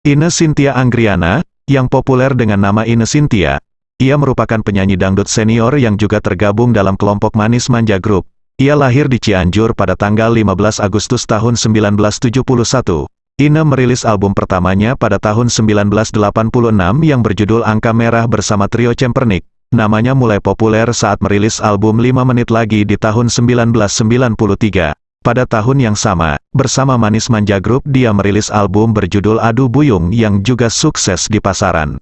Ine Cynthia Anggriana, yang populer dengan nama Ine Cynthia, ia merupakan penyanyi dangdut senior yang juga tergabung dalam kelompok Manis Manja Group. Ia lahir di Cianjur pada tanggal 15 Agustus tahun 1971. Ine merilis album pertamanya pada tahun 1986 yang berjudul Angka Merah bersama trio Cempernik. Namanya mulai populer saat merilis album 5 menit lagi di tahun 1993. Pada tahun yang sama, bersama Manis Manja Group dia merilis album berjudul Adu Buyung yang juga sukses di pasaran.